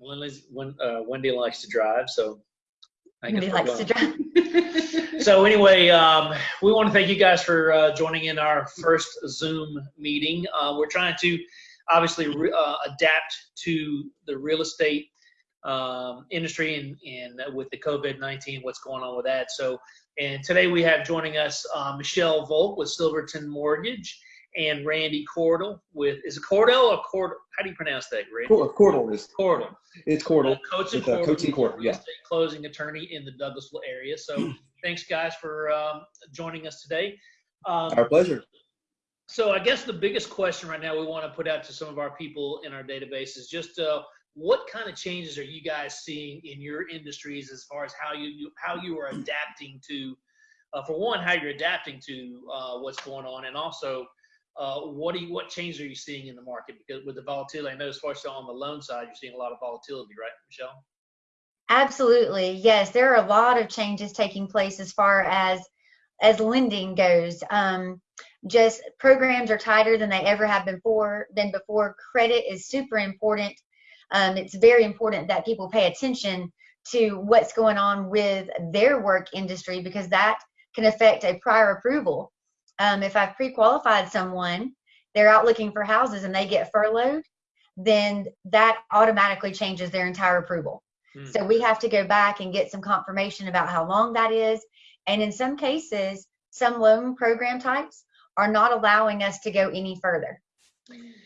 Uh, Wendy likes to drive, so. I guess we're likes to drive. So anyway, um, we want to thank you guys for uh, joining in our first Zoom meeting. Uh, we're trying to obviously uh, adapt to the real estate um, industry and, and with the COVID-19, what's going on with that. So, and today we have joining us uh, Michelle Volk with Silverton Mortgage and Randy Cordell with, is it Cordell or Cord? How do you pronounce that, Randy? Cor- Cordell is Cordell. it's Cordell. Uh, Coats and uh, Cordell, Coats and Cordell, yeah. estate Closing attorney in the Douglasville area. So thanks guys for um, joining us today. Um, Our pleasure. so I guess the biggest question right now we want to put out to some of our people in our database is just uh, what kind of changes are you guys seeing in your industries as far as how you, you how you are adapting to, uh, for one, how you're adapting to uh, what's going on, and also uh, what do you, what changes are you seeing in the market because with the volatility? I know as far as on the loan side, you're seeing a lot of volatility, right, Michelle? Absolutely. Yes, there are a lot of changes taking place as far as as lending goes. Um, just programs are tighter than they ever have before. Been before. Credit is super important. Um, it's very important that people pay attention to what's going on with their work industry because that can affect a prior approval. Um, if I've pre-qualified someone, they're out looking for houses and they get furloughed, then that automatically changes their entire approval. Hmm. So we have to go back and get some confirmation about how long that is. And in some cases, some loan program types are not allowing us to go any further.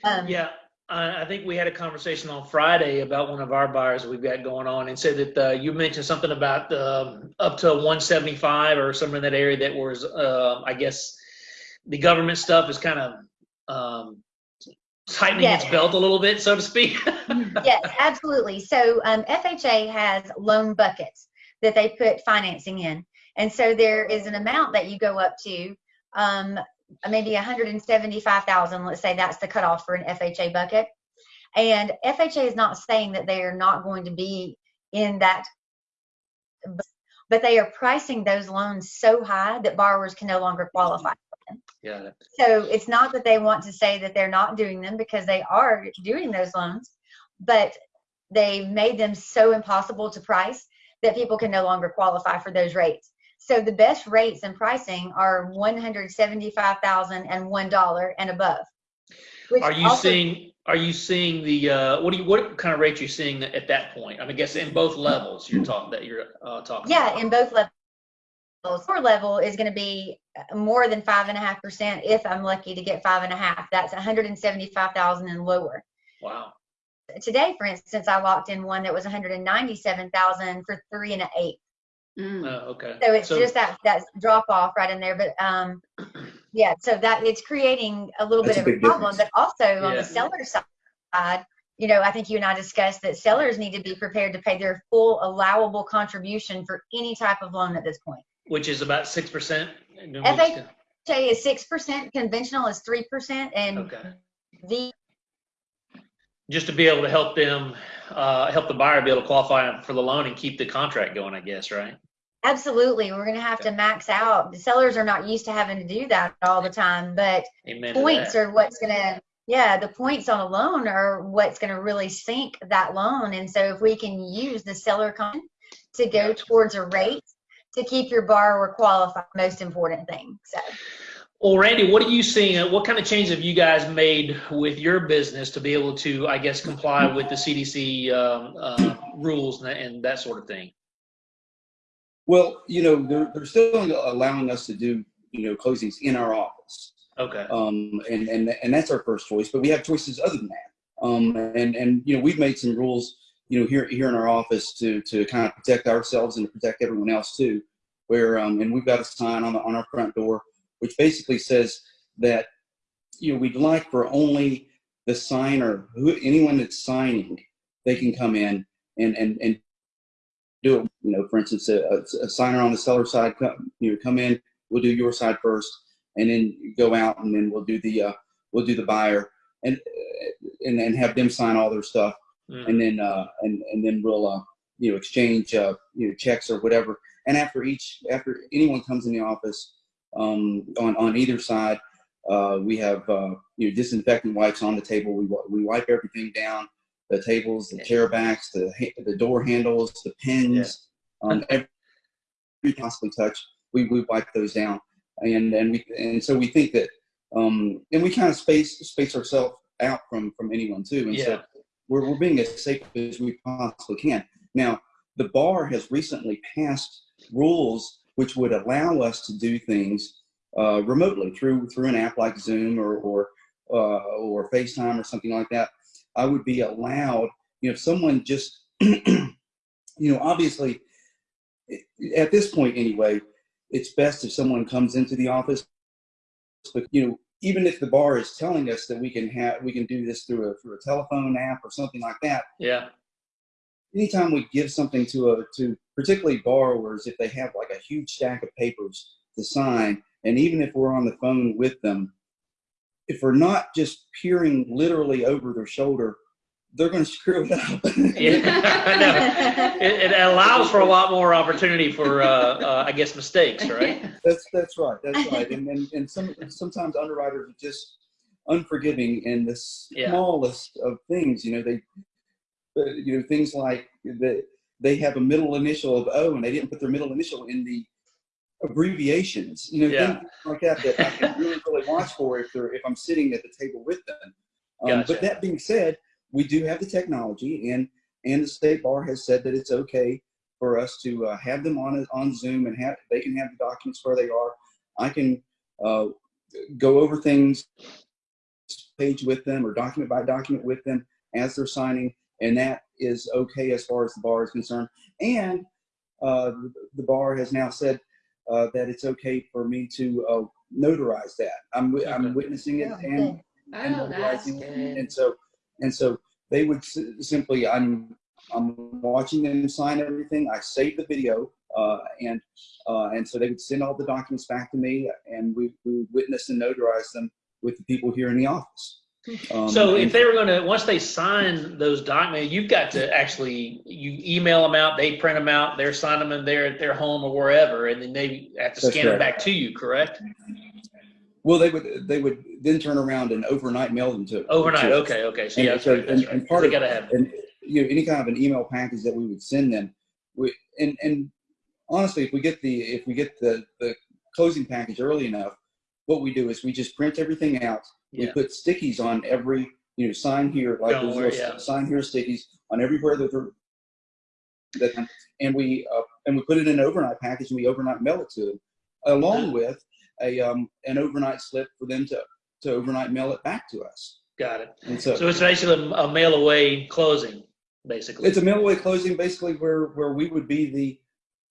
Um, Yeah, I I think we had a conversation on Friday about one of our buyers we've got going on and said that uh, you mentioned something about um, up to 175 or somewhere in that area that was, uh, I guess, the government stuff is kind of um, tightening its belt a little bit, so to speak. yes, absolutely. So um, FHA has loan buckets that they put financing in. And so there is an amount that you go up to, um, maybe 175,000, let's say that's the cutoff for an FHA bucket. And FHA is not saying that they are not going to be in that, but they are pricing those loans so high that borrowers can no longer qualify. Yeah. So it's not that they want to say that they're not doing them because they are doing those loans, but they've made them so impossible to price that people can no longer qualify for those rates. So the best rates and pricing are one hundred seventy-five thousand and one dollar and above. Are you seeing? Are you seeing the? Uh, what do you? What kind of rate you seeing at that point? I mean, I guess in both levels you're talking that you're uh, talking. Yeah, about. in both levels. Lower level is going to be more than five and a half percent if I'm lucky to get five and a half. That's one hundred and seventy-five thousand and lower. Wow. today, for instance, I locked in one that was 197,000 for three and an eight. Uh, okay. So it's just that that drop off right in there. But um, yeah, so that it's creating a little bit a of a problem. difference. But also on the seller side, you know, I think you and I discussed that sellers need to be prepared to pay their full allowable contribution for any type of loan at this point. Which is about six percent. FHA is six percent, conventional is three percent, and Okay. the Just to be able to help them, uh, help the buyer be able to qualify for the loan and keep the contract going, I guess, right? absolutely we're going to have to max out. The sellers are not used to having to do that all the time, but Amen. points are what's gonna yeah the points on a loan are what's gonna really sink that loan and so if we can use the seller con to go Gotcha. towards a rate to keep your borrower qualified most important thing so Well, Randy, what are you seeing? uh, What kind of changes have you guys made with your business to be able to, I guess, comply with the CDC um, uh, rules and that, and that sort of thing? Well, you know, they're, they're still allowing us to do, you know, closings in our office. Okay. Um, and, and, and that's our first choice, but we have choices other than that. Um, and, and, you know, we've made some rules, you know, here, here in our office to, to kind of protect ourselves and to protect everyone else too, where, um, and we've got a sign on the, on our front door, which basically says that, you know, we'd like for only the signer, who, anyone that's signing, they can come in and, and, and do it. You know, for instance, a, a, signer on the seller side, come, you know, come in, we'll do your side first, and then go out, and then we'll do the uh, we'll do the buyer, and uh, and have them sign all their stuff, Mm. and then uh, and and then we'll uh, you know exchange uh, you know checks or whatever. And after each after anyone comes in the office, um, on on either side, uh, we have uh, you know disinfectant wipes on the table. We we wipe everything down. the tables, the chair backs, the the door handles, the pins, um, every we possibly touch, we we wipe those down, and and we and so we think that um, and we kind of space space ourselves out from from anyone too, and so Yeah. We're we're being as safe as we possibly can. Now, the bar has recently passed rules which would allow us to do things uh, remotely through through an app like Zoom or or uh, or FaceTime or something like that. I would be allowed, you know, if someone just, you know, obviously, at this point anyway, it's best if someone comes into the office. But you know, even if the bar is telling us that we can have we can do this through a through a telephone app or something like that, Yeah. anytime we give something to a to particularly borrowers if they have like a huge stack of papers to sign and even if we're on the phone with them if we're not just peering literally over their shoulder they're going to screw it up Yeah. Know. It, it allows for a lot more opportunity for, uh, uh, I guess, mistakes, right? that's that's right that's right and and, and some sometimes underwriters are just unforgiving in the Yeah. smallest of things you know they uh, you know things like that they have a middle initial of o and they didn't put their middle initial in the abbreviations you know Yeah. things like that that i can really really watch for if they're if i'm sitting at the table with them um, Gotcha. but that being said we do have the technology and and the state bar has said that it's okay for us to uh, have them on on zoom and have they can have the documents where they are. I can uh, go over things page with them or document by document with them as they're signing and that is okay as far as the bar is concerned. And uh, the, the bar has now said uh, that it's okay for me to uh, notarize that. I'm. I'm witnessing it and and notarizing it. And so, and so they would s- simply, I'm, I'm watching them sign everything. I save the video, uh, and uh, and so they would send all the documents back to me, and we, we would witness and notarize them with the people here in the office. Um, So if they were going to, once they sign those documents, you've got to actually, you email them out, they print them out, they're signing them in there at their home or wherever, and then they have to scan them back to you, correct? Well, they would they would then turn around and overnight mail them to Overnight, to okay, okay, so And yeah, so- right, and- right. and part They of- gotta have, and you know any kind of an email package that we would send them we and and honestly if we get the if we get the the closing package early enough what we do is we just print everything out Yeah. we put stickies on every you know sign here like Don't those worry, little yeah. sign here stickies on everywhere that they're that and we uh, and we put it in an overnight package and we overnight mail it to them along with a um an overnight slip for them to to overnight mail it back to us got it. and so So it's basically a mail away closing, basically. it's a mail away closing basically where where we would be the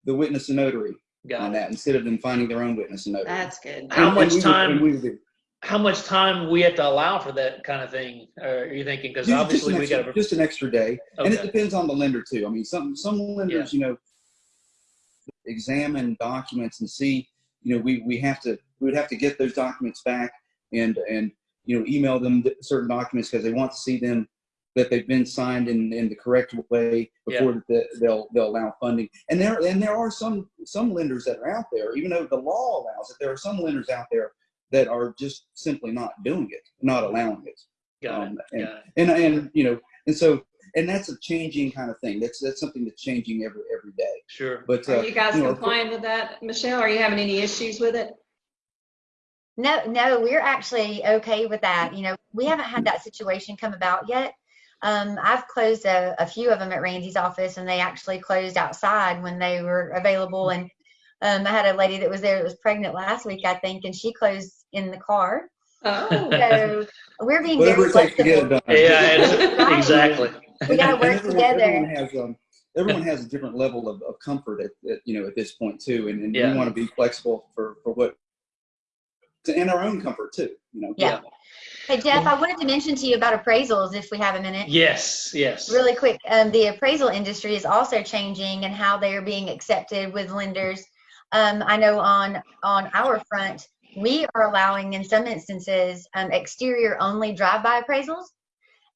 the witness and notary on it. that instead of them finding their own witness and notary. That's good. How And- much and would- time- we would do- How much time we have to allow for that kind of thing? Are you thinking? Because just, just obviously an we extra, got to. just an extra day, and it depends on the lender too. I mean, some some lenders, you know, examine documents and see, you know, we we have to we would have to get those documents back and and you know email them certain documents because they want to see them that they've been signed in, in the correct way before the, they'll they'll allow funding. And there and there are some some lenders that are out there, even though the law allows it, there are some lenders out there that are just simply not doing it, not allowing it. Got um, it. and- Got it. And and you know, and so and that's a changing kind of thing. That's that's something that's changing every every day. Sure. But uh, Are you guys you know, compliant with that, Michelle? Are you having any issues with it? No, no, we're actually okay with that. You know, we haven't had that situation come about yet. Um, I've closed a, a few of them at Randy's office and they actually closed outside when they were available. And um, I had a lady that was there that was pregnant last week, I think, and she closed in the car. Oh, So we're being whatever very it takes to get it flexible. Yeah, it's- exactly. We gotta work everyone, together. Everyone has um, everyone has a different level of, of comfort at, at you know at this point too, and, and Yeah. we want to be flexible for for what and our own comfort too. You know. Yeah. Hey, Jeff, I wanted to mention to you about appraisals if we have a minute. Yes. Yes. Really quick, um, the appraisal industry is also changing and how they are being accepted with lenders. Um, I know on on our front, we are allowing in some instances um, exterior only drive-by appraisals,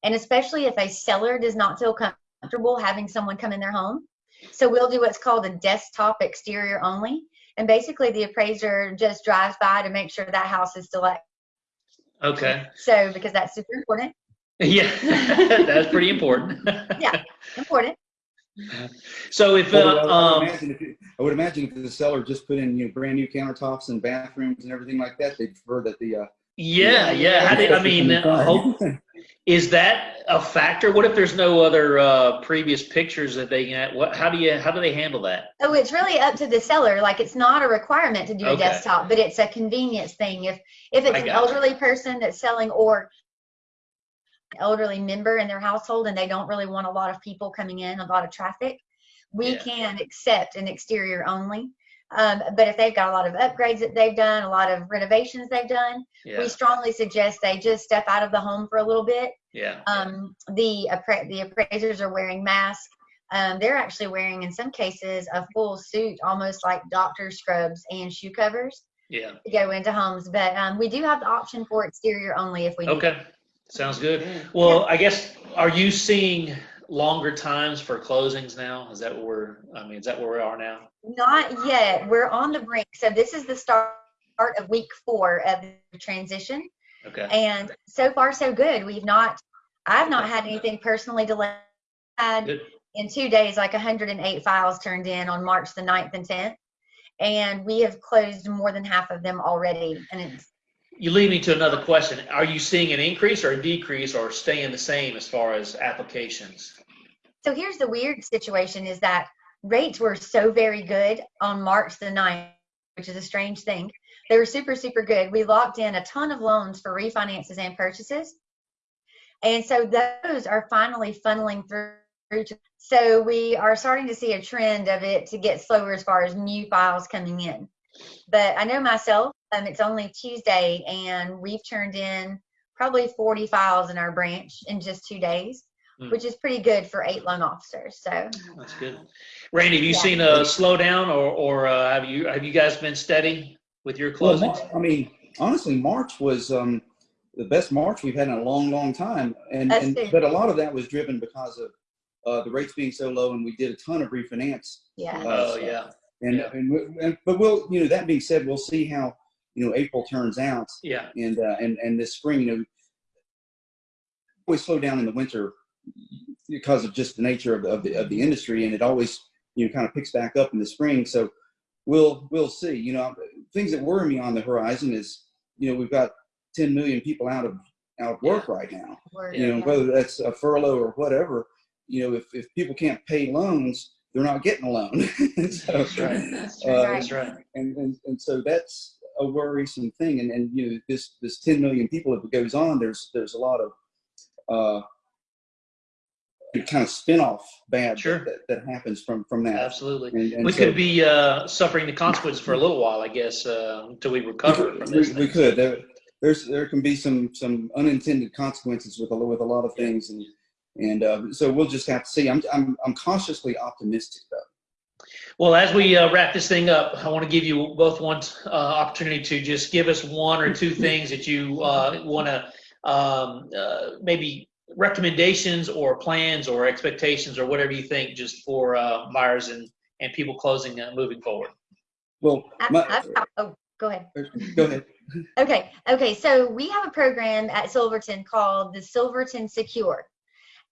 and especially if a seller does not feel comfortable having someone come in their home. So we'll do what's called a desktop exterior only, and basically the appraiser just drives by to make sure that house is still Okay. so because that's super important. Yeah, that's pretty important. Yeah. important. So if, Well, uh, I would um, imagine if you- I would imagine if the seller just put in, you know, brand new countertops and bathrooms and everything like that, they'd prefer that the, uh. yeah, yeah, how do, I mean, uh, hope, is that a factor? What if there's no other, uh, previous pictures that they can, what, how do you, how do they handle that? Oh, it's really up to the seller. Like it's not a requirement to do a desktop, but it's a convenience thing. If if it's an elderly person that's selling or elderly member in their household and they don't really want a lot of people coming in, a lot of traffic, we Yeah. can accept an exterior only. Um, but if they've got a lot of upgrades that they've done, a lot of renovations they've done, Yeah, we strongly suggest they just step out of the home for a little bit yeah, um, the appra- the appraisers are wearing masks. Um, they're actually wearing, in some cases, a full suit, almost like doctor scrubs and shoe covers yeah. to go into homes. But um, we do have the option for exterior only if we need. Okay, sounds good. Well, I guess, are you seeing longer times for closings now? Is that what we're, I mean, is that where we are now? Not yet. We're on the brink. So this is the start of week four of the transition, Okay, and so far so good. We've not, I've not had anything personally delayed. Good. in two days, like 108 files turned in on March the 9th and 10th. And we have closed more than half of them already. And it's, You lead me to another question. Are you seeing an increase or a decrease or staying the same as far as applications? so here's the weird situation is that rates were so very good on March the 9th, which is a strange thing. They were super, super good. We locked in a ton of loans for refinances and purchases. And so those are finally funneling through. So we are starting to see a trend of it to get slower as far as new files coming in. But I know myself, um, it's only Tuesday and we've turned in probably 40 files in our branch in just two days, Hmm. which is pretty good for eight loan officers. So That's good. Randy, have you Yeah. seen a slowdown or, or uh, have you, have you guys been steady with your Well, closings? Mar- I mean, honestly, March was, um, the best March we've had in a long, long time. And, and, but a lot of that was driven because of, uh, the rates being so low and we did a ton of refinance. yeah. Uh, Oh, yeah, And, Yeah. and, we- and, but we'll, you know, that being said, we'll see how, you know, April turns out yeah, and, uh, and, and this spring, you know, always slow down in the winter because of just the nature of the, of the, of the industry. And it always, you know, kind of picks back up in the spring. So we'll, we'll see, you know, things that worry me on the horizon is, you know, we've got 10 million people out of, out of work right now, We're- you know, yeah. whether that's a furlough or whatever, you know, if, if people can't pay loans, they're not getting a loan. so, That's right. That's uh, true. that's right. and, and and so that's a worrisome thing. And and you know this this 10 million people, if it goes on, there's there's a lot of uh, kind of spin-off bad Sure. that, that, happens from from that. Absolutely. And, and We so could be uh, suffering the consequences for a little while, I guess, uh, until we we recover could, from we, this. we thing. could. There, there's there can be some some unintended consequences with a with a lot of things, and and uh, so we'll just have to see. I'm I'm I'm cautiously optimistic though. Well, as we uh, wrap this thing up, I want to give you both one uh, opportunity to just give us one or two things that you uh, want to um, uh, maybe recommendations or plans or expectations or whatever you think just for uh, buyers and, and people closing uh, moving forward. Well, I- my, I've oh, go ahead. go ahead. Okay, okay. So we have a program at Silverton called the Silverton Secure.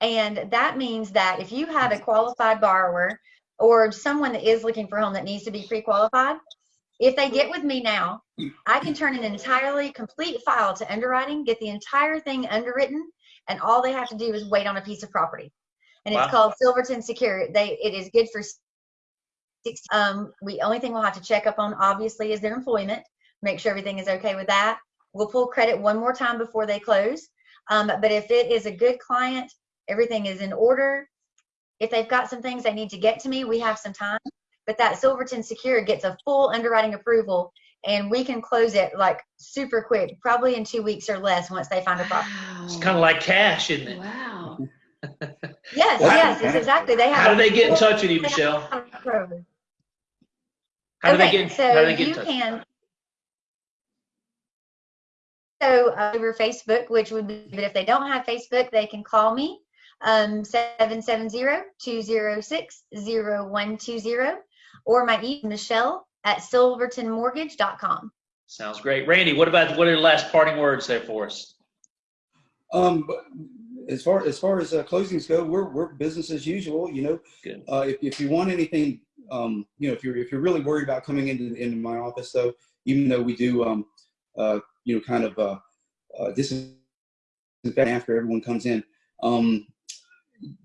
And that means that if you have a qualified borrower or someone that is looking for a home that needs to be pre-qualified, if they get with me now, I can turn an entirely complete file to underwriting, get the entire thing underwritten, and all they have to do is wait on a piece of property. And Wow. it's called Silverton Secure. They it is good for six. Um, we only thing we'll have to check up on obviously is their employment make sure everything is okay with that. We'll pull credit one more time before they close. Um, but if it is a good client, everything is in order. If they've got some things they need to get to me, we have some time. But that Silverton Secure gets a full underwriting approval and we can close it like super quick, probably in two weeks or less once they find a property. It's kind of like cash, isn't it? Wow. Yes, Wow. yes, it's exactly. They have How do they get in touch with you, Michelle? program. How do they get? so how do they get in you touch? can. So uh, over Facebook, which would be, but if they don't have Facebook, they can call me, um, 770-206-0120, or my email, Michelle at silvertonmortgage.com. Sounds great, Randy. What about what are the last parting words there for us? Um, as far as far as uh, closings go, we're we're business as usual. You know, Good. uh, if if you want anything, um, you know, if you're if you're really worried about coming into into my office, though, even though we do, um, uh, you know, kind of uh, uh, disinfect after everyone comes in, um,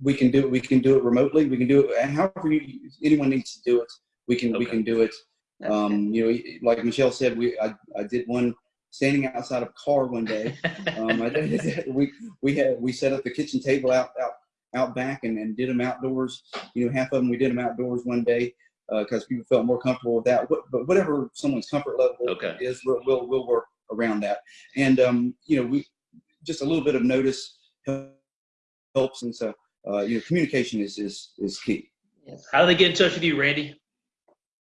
we can do it. we can do it remotely. We can do it however you, anyone needs to do it. We can we can do it. That's Um, you know, like Michelle said, we I, I did one standing outside of a car one day. Um, I did, we we had we set up the kitchen table out out out back and, and did them outdoors. You know, half of them we did them outdoors one day because people felt more comfortable with that. What, but whatever someone's comfort level Okay. is, we'll, we'll we'll work around that. And um, you know, we just a little bit of notice helps, and so uh, you know, communication is is is key. Yes. How do they get in touch with you, Randy?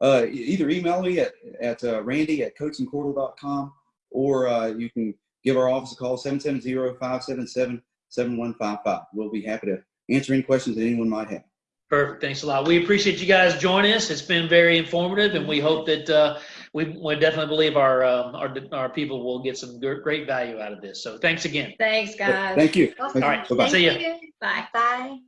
uh, either email me at, at uh, randy at coatsandcordle.com or uh, you can give our office a call 770-577-7155 we'll be happy to answer any questions that anyone might have Perfect. Thanks a lot. We appreciate you guys joining us. It's been very informative, and we hope that uh, we, we definitely believe our, um, our our people will get some great value out of this. So thanks again. Thanks, guys. thank you Awesome. All right. Bye-bye. See you. Bye. Bye.